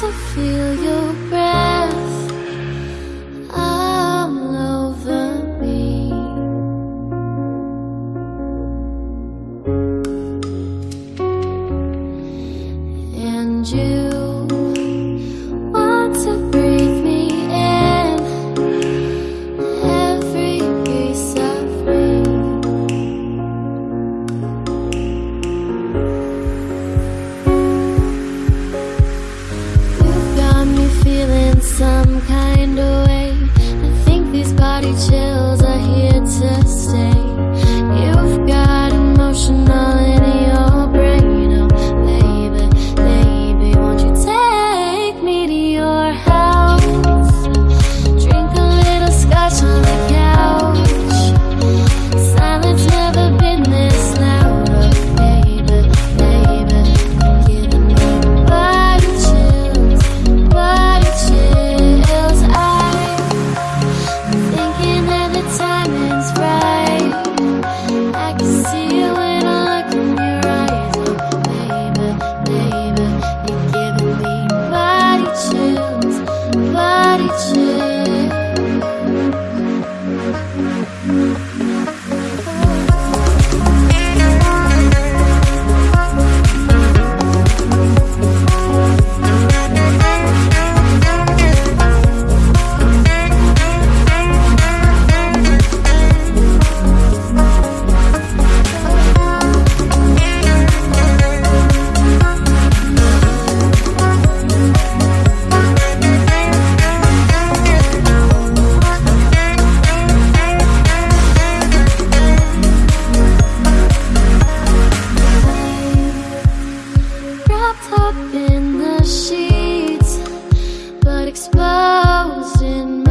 to feel your breath. exposing